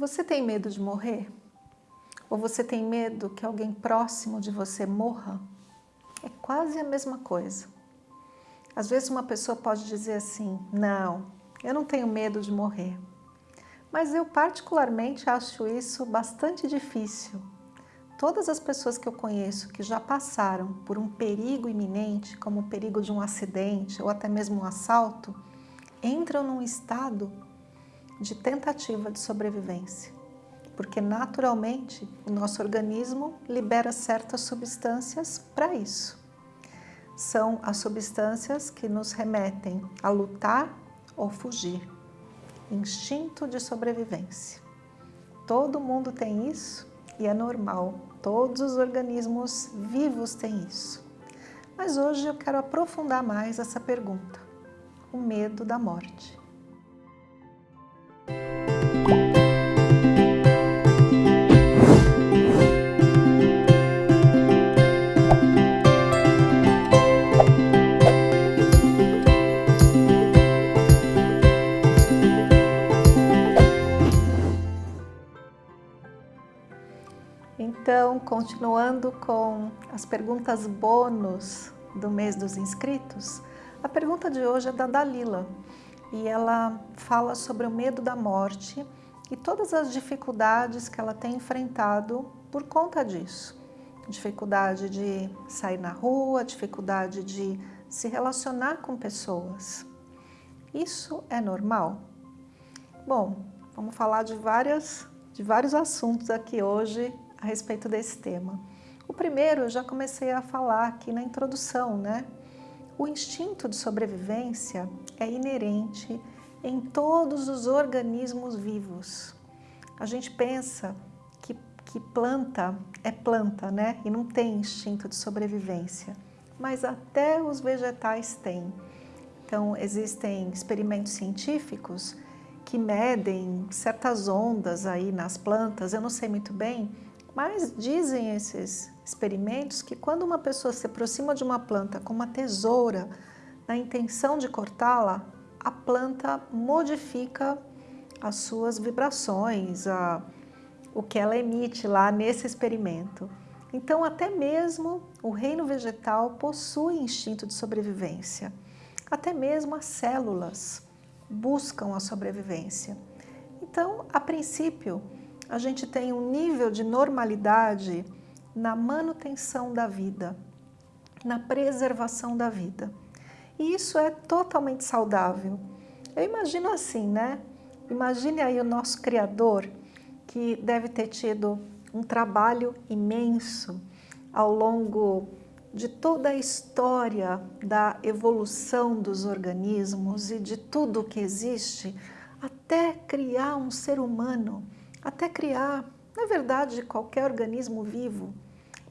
Você tem medo de morrer? Ou você tem medo que alguém próximo de você morra? É quase a mesma coisa. Às vezes uma pessoa pode dizer assim, não, eu não tenho medo de morrer. Mas eu particularmente acho isso bastante difícil. Todas as pessoas que eu conheço que já passaram por um perigo iminente, como o perigo de um acidente ou até mesmo um assalto, entram num estado de tentativa de sobrevivência, porque naturalmente o nosso organismo libera certas substâncias para isso. São as substâncias que nos remetem a lutar ou fugir. Instinto de sobrevivência. Todo mundo tem isso e é normal, todos os organismos vivos têm isso. Mas hoje eu quero aprofundar mais essa pergunta, o medo da morte. Então, continuando com as perguntas bônus do mês dos inscritos, a pergunta de hoje é da Dalila e ela fala sobre o medo da morte e todas as dificuldades que ela tem enfrentado por conta disso. Dificuldade de sair na rua, dificuldade de se relacionar com pessoas. Isso é normal? Bom, vamos falar de, várias, de vários assuntos aqui hoje a respeito desse tema. O primeiro eu já comecei a falar aqui na introdução, né? O instinto de sobrevivência é inerente em todos os organismos vivos. A gente pensa que, que planta é planta, né? E não tem instinto de sobrevivência. Mas até os vegetais têm. Então, existem experimentos científicos que medem certas ondas aí nas plantas, eu não sei muito bem, mas dizem esses experimentos que quando uma pessoa se aproxima de uma planta com uma tesoura na intenção de cortá-la, a planta modifica as suas vibrações, a, o que ela emite lá nesse experimento. Então, até mesmo o reino vegetal possui instinto de sobrevivência. Até mesmo as células buscam a sobrevivência. Então, a princípio, a gente tem um nível de normalidade na manutenção da vida, na preservação da vida. E isso é totalmente saudável. Eu imagino assim, né? Imagine aí o nosso Criador, que deve ter tido um trabalho imenso ao longo de toda a história da evolução dos organismos e de tudo que existe, até criar um ser humano, até criar, na verdade, qualquer organismo vivo,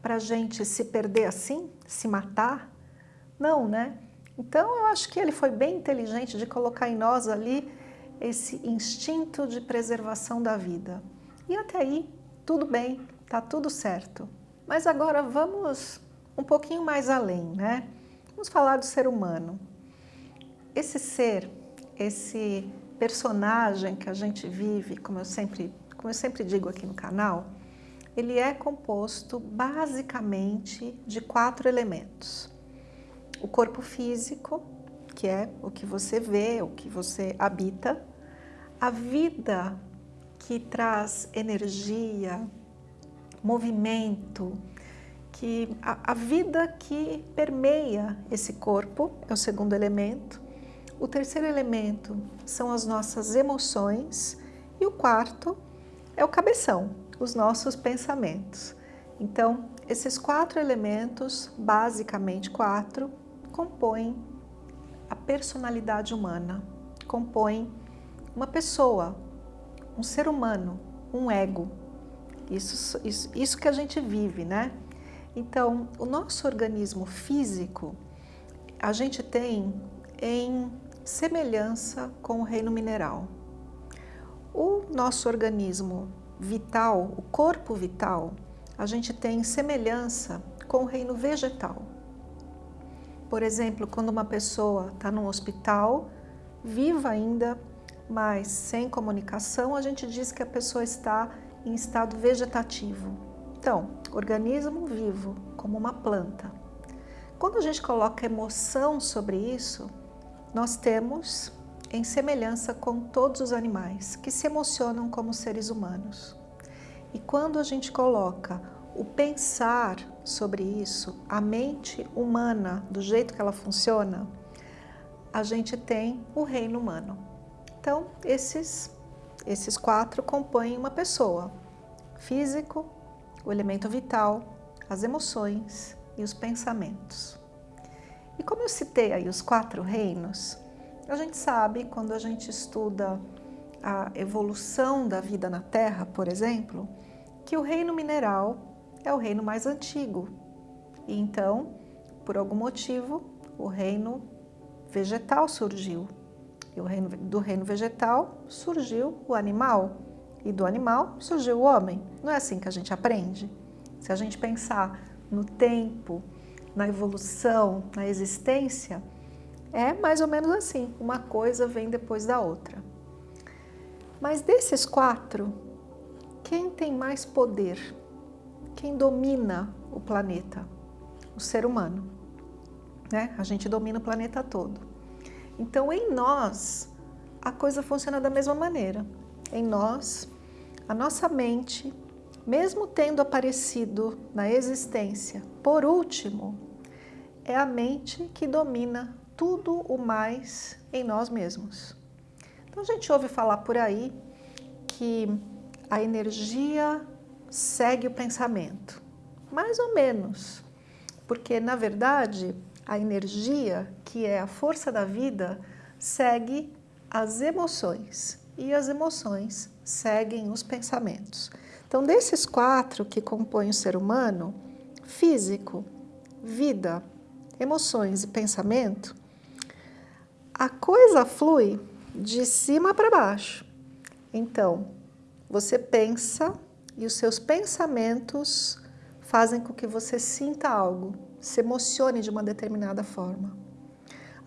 para a gente se perder assim, se matar? Não, né? Então, eu acho que ele foi bem inteligente de colocar em nós ali esse instinto de preservação da vida. E até aí, tudo bem, tá tudo certo. Mas agora vamos um pouquinho mais além, né? Vamos falar do ser humano. Esse ser, esse personagem que a gente vive, como eu sempre, como eu sempre digo aqui no canal, ele é composto basicamente de quatro elementos. O corpo físico, que é o que você vê, o que você habita, a vida que traz energia, movimento, que a, a, vida que permeia esse corpo é o segundo elemento. O terceiro elemento são as nossas emoções. E o quarto é o cabeção, os nossos pensamentos. Então, esses quatro elementos, basicamente quatro, compõem a personalidade humana, compõem uma pessoa, um ser humano, um ego. Isso, isso, isso que a gente vive, né? Então, o nosso organismo físico, a gente tem em semelhança com o reino mineral. O nosso organismo vital, o corpo vital, a gente tem semelhança com o reino vegetal. Por exemplo, quando uma pessoa está num hospital, viva ainda, mas sem comunicação, a gente diz que a pessoa está em estado vegetativo. Então, organismo vivo, como uma planta. Quando a gente coloca emoção sobre isso, nós temos em semelhança com todos os animais que se emocionam como seres humanos. E quando a gente coloca o pensar sobre isso, a mente humana, do jeito que ela funciona, a gente tem o reino humano. Então, esses, esses quatro compõem uma pessoa. Físico, o elemento vital, as emoções e os pensamentos. E como eu citei aí os quatro reinos, a gente sabe, quando a gente estuda a evolução da vida na Terra, por exemplo, que o reino mineral é o reino mais antigo. E então, por algum motivo, o reino vegetal surgiu. E reino, do reino vegetal surgiu o animal. E do animal surgiu o homem. Não é assim que a gente aprende? Se a gente pensar no tempo, na evolução, na existência, é mais ou menos assim, uma coisa vem depois da outra. Mas desses quatro, quem tem mais poder? Quem domina o planeta? O ser humano. Né? A gente domina o planeta todo. Então, em nós, a coisa funciona da mesma maneira. Em nós, a nossa mente, mesmo tendo aparecido na existência por último, é a mente que domina tudo o mais em nós mesmos. Então a gente ouve falar por aí que a energia segue o pensamento. Mais ou menos, porque na verdade a energia, que é a força da vida, segue as emoções e as emoções seguem os pensamentos. Então, desses quatro que compõem o ser humano, físico, vida, emoções e pensamento, a coisa flui de cima para baixo. Então, você pensa e os seus pensamentos fazem com que você sinta algo, se emocione de uma determinada forma.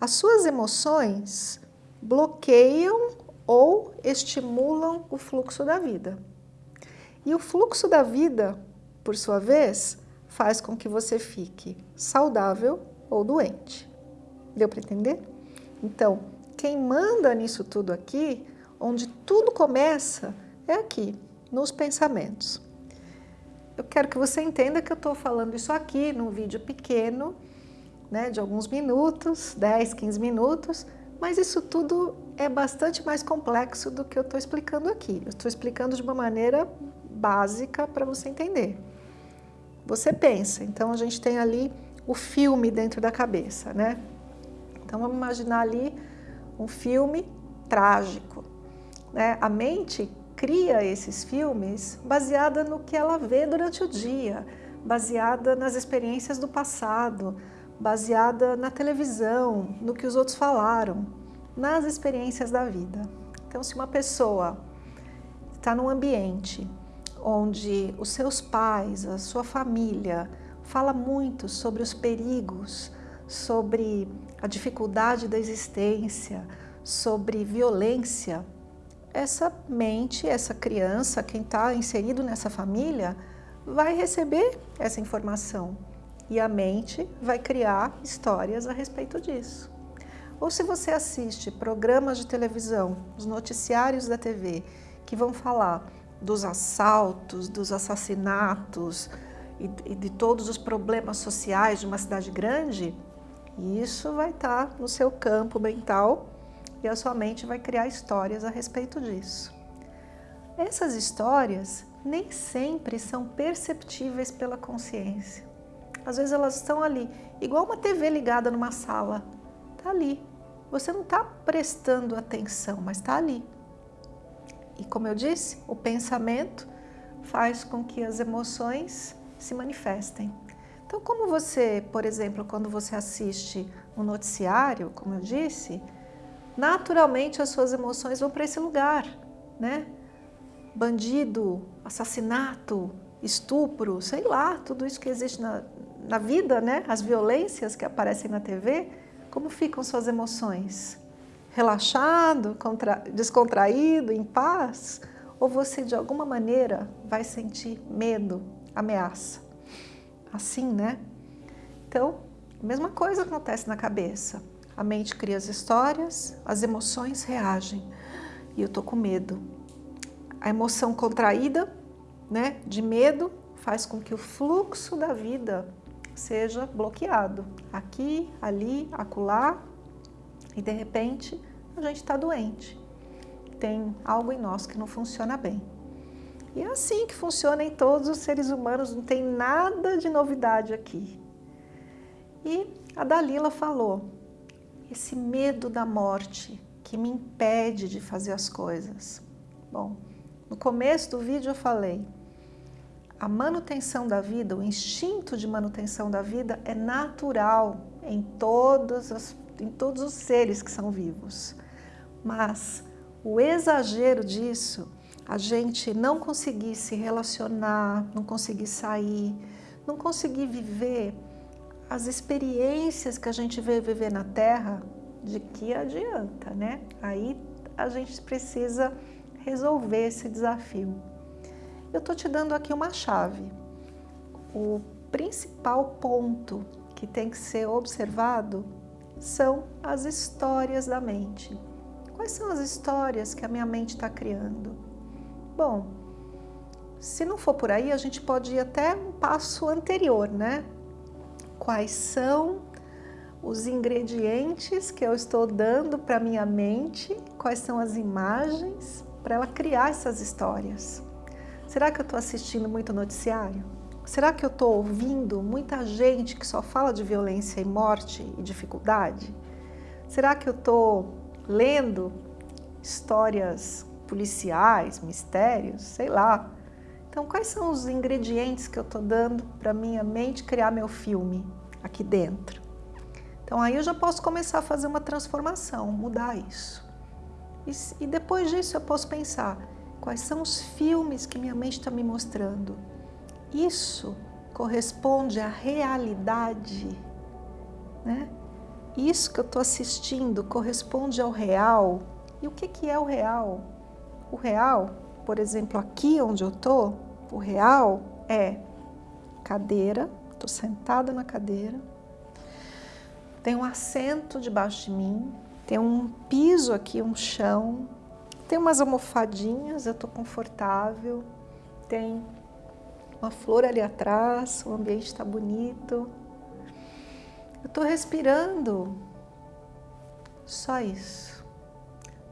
As suas emoções bloqueiam ou estimulam o fluxo da vida. E o fluxo da vida, por sua vez, faz com que você fique saudável ou doente. Deu para entender? Então, quem manda nisso tudo aqui, onde tudo começa, é aqui, nos pensamentos. Eu quero que você entenda que eu estou falando isso aqui num vídeo pequeno, né, de alguns minutos, 10, 15 minutos, mas isso tudo é bastante mais complexo do que eu estou explicando aqui. Eu estou explicando de uma maneira básica para você entender. Você pensa, então a gente tem ali o filme dentro da cabeça, né? Então vamos imaginar ali um filme trágico. Né? A mente cria esses filmes baseada no que ela vê durante o dia, baseada nas experiências do passado, baseada na televisão, no que os outros falaram, nas experiências da vida. Então, se uma pessoa está num ambiente onde os seus pais, a sua família, fala muito sobre os perigos, sobre a dificuldade da existência, sobre violência, essa mente, essa criança, quem está inserido nessa família, vai receber essa informação e a mente vai criar histórias a respeito disso. Ou se você assiste programas de televisão, os noticiários da TV, que vão falar dos assaltos, dos assassinatos e de todos os problemas sociais de uma cidade grande, e isso vai estar no seu campo mental e a sua mente vai criar histórias a respeito disso. Essas histórias nem sempre são perceptíveis pela consciência. Às vezes elas estão ali, igual uma TV ligada numa sala. Está ali. Você não está prestando atenção, mas está ali. E como eu disse, o pensamento faz com que as emoções se manifestem. Então, como você, por exemplo, quando você assiste um noticiário, como eu disse, naturalmente as suas emoções vão para esse lugar, né? Bandido, assassinato, estupro, sei lá, tudo isso que existe na, na vida, né? As violências que aparecem na TV, como ficam suas emoções? relaxado, descontraído, em paz, ou você de alguma maneira vai sentir medo, ameaça. Assim, né? Então, a mesma coisa acontece na cabeça. A mente cria as histórias, as emoções reagem. E eu tô com medo. A emoção contraída, né, de medo, faz com que o fluxo da vida seja bloqueado. Aqui, ali, acolá. E de repente, a gente está doente. Tem algo em nós que não funciona bem. E é assim que funciona em todos os seres humanos, não tem nada de novidade aqui. E a Dalila falou, esse medo da morte que me impede de fazer as coisas. Bom, no começo do vídeo eu falei, a manutenção da vida, o instinto de manutenção da vida é natural em, todas as, em todos os seres que são vivos. Mas o exagero disso, a gente não conseguir se relacionar, não conseguir sair, não conseguir viver as experiências que a gente veio viver na Terra, de que adianta, né? Aí a gente precisa resolver esse desafio. Eu estou te dando aqui uma chave. O principal ponto que tem que ser observado são as histórias da mente. Quais são as histórias que a minha mente está criando? Bom, se não for por aí, a gente pode ir até um passo anterior, né? quais são os ingredientes que eu estou dando para minha mente, quais são as imagens para ela criar essas histórias. Será que eu estou assistindo muito noticiário? Será que eu estou ouvindo muita gente que só fala de violência e morte e dificuldade? Será que eu estou lendo histórias policiais, mistérios, sei lá, então, quais são os ingredientes que eu estou dando para minha mente criar meu filme aqui dentro? Então, aí eu já posso começar a fazer uma transformação, mudar isso. E, e depois disso eu posso pensar, quais são os filmes que minha mente está me mostrando? Isso corresponde à realidade, né? Isso que eu estou assistindo corresponde ao real. E o que, que é o real? O real por exemplo, aqui onde eu estou, o real é cadeira, estou sentada na cadeira, tem um assento debaixo de mim, tem um piso aqui, um chão, tem umas almofadinhas, eu estou confortável, tem uma flor ali atrás, o ambiente está bonito. Eu estou respirando, só isso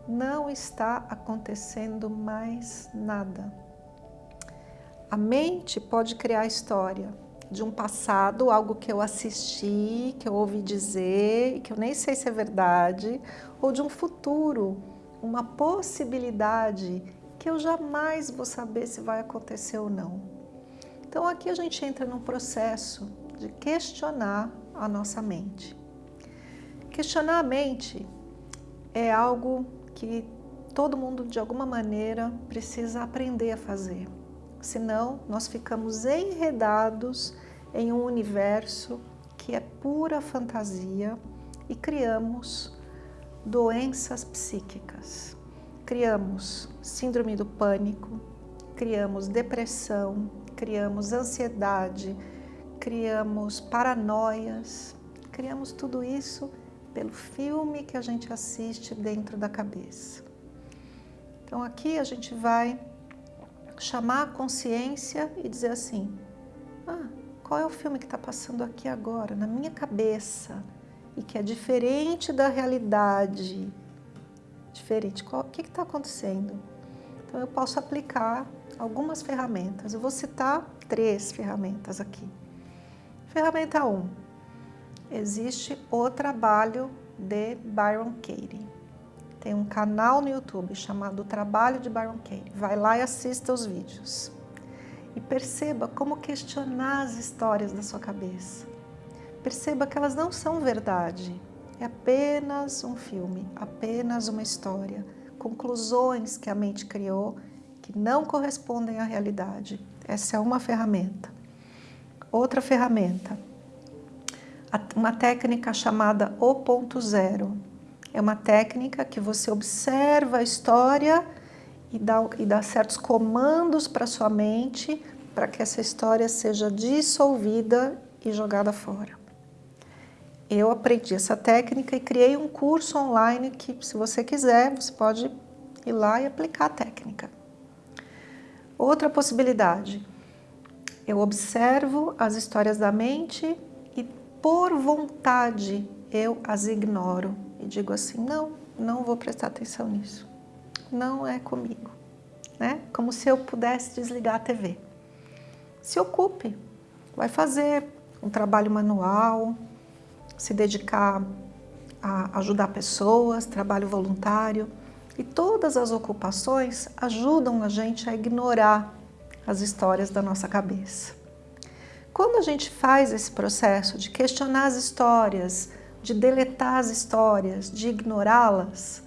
não está acontecendo mais nada. A mente pode criar história de um passado, algo que eu assisti, que eu ouvi dizer, que eu nem sei se é verdade, ou de um futuro, uma possibilidade que eu jamais vou saber se vai acontecer ou não. Então aqui a gente entra num processo de questionar a nossa mente. Questionar a mente é algo que todo mundo, de alguma maneira, precisa aprender a fazer. Senão, nós ficamos enredados em um universo que é pura fantasia e criamos doenças psíquicas. Criamos síndrome do pânico, criamos depressão, criamos ansiedade, criamos paranoias, criamos tudo isso pelo filme que a gente assiste dentro da cabeça. Então aqui a gente vai chamar a consciência e dizer assim, ah, qual é o filme que está passando aqui agora, na minha cabeça, e que é diferente da realidade, diferente, qual, o que está acontecendo? Então eu posso aplicar algumas ferramentas, eu vou citar três ferramentas aqui. Ferramenta 1, um, existe o trabalho de Byron Katie. Tem um canal no YouTube chamado Trabalho de Byron Katie. Vai lá e assista os vídeos. E perceba como questionar as histórias da sua cabeça. Perceba que elas não são verdade. É apenas um filme, apenas uma história. Conclusões que a mente criou que não correspondem à realidade. Essa é uma ferramenta. Outra ferramenta, uma técnica chamada O Ponto Zero. É uma técnica que você observa a história e dá, e dá certos comandos para sua mente para que essa história seja dissolvida e jogada fora. Eu aprendi essa técnica e criei um curso online que, se você quiser, você pode ir lá e aplicar a técnica. Outra possibilidade, eu observo as histórias da mente por vontade, eu as ignoro e digo assim, não, não vou prestar atenção nisso, não é comigo, né? Como se eu pudesse desligar a TV. Se ocupe, vai fazer um trabalho manual, se dedicar a ajudar pessoas, trabalho voluntário. E todas as ocupações ajudam a gente a ignorar as histórias da nossa cabeça. Quando a gente faz esse processo de questionar as histórias, de deletar as histórias, de ignorá-las,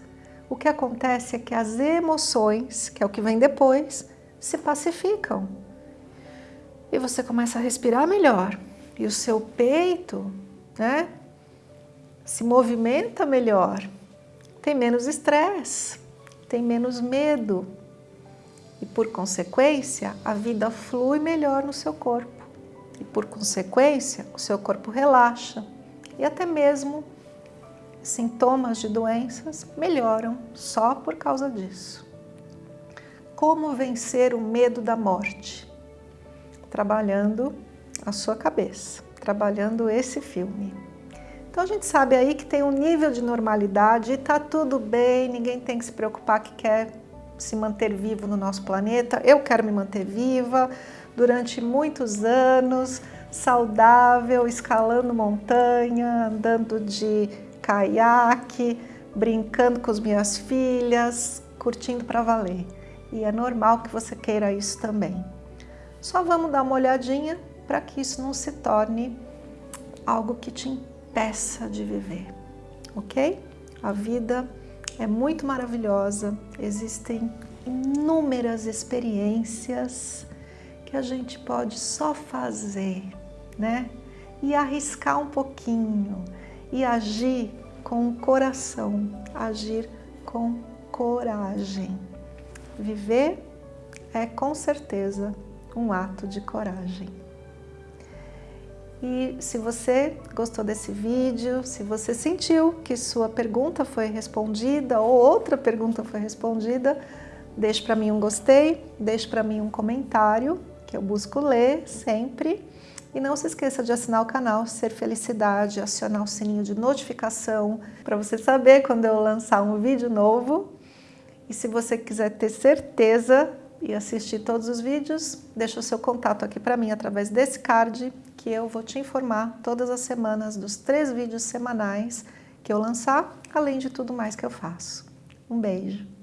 o que acontece é que as emoções, que é o que vem depois, se pacificam. E você começa a respirar melhor. E o seu peito né, se movimenta melhor, tem menos estresse, tem menos medo e, por consequência, a vida flui melhor no seu corpo por consequência, o seu corpo relaxa e até mesmo sintomas de doenças melhoram só por causa disso. Como vencer o medo da morte? Trabalhando a sua cabeça, trabalhando esse filme. Então a gente sabe aí que tem um nível de normalidade e tá tudo bem, ninguém tem que se preocupar que quer se manter vivo no nosso planeta. Eu quero me manter viva durante muitos anos, saudável, escalando montanha, andando de caiaque, brincando com as minhas filhas, curtindo para valer. E é normal que você queira isso também. Só vamos dar uma olhadinha para que isso não se torne algo que te peça de viver, ok? A vida é muito maravilhosa, existem inúmeras experiências que a gente pode só fazer, né? E arriscar um pouquinho e agir com o coração, agir com coragem. Viver é com certeza um ato de coragem. E se você gostou desse vídeo, se você sentiu que sua pergunta foi respondida ou outra pergunta foi respondida, deixe para mim um gostei, deixe para mim um comentário, que eu busco ler sempre. E não se esqueça de assinar o canal Ser Felicidade, acionar o sininho de notificação para você saber quando eu lançar um vídeo novo. E se você quiser ter certeza e assistir todos os vídeos, deixa o seu contato aqui para mim através desse card que eu vou te informar todas as semanas dos três vídeos semanais que eu lançar, além de tudo mais que eu faço. Um beijo!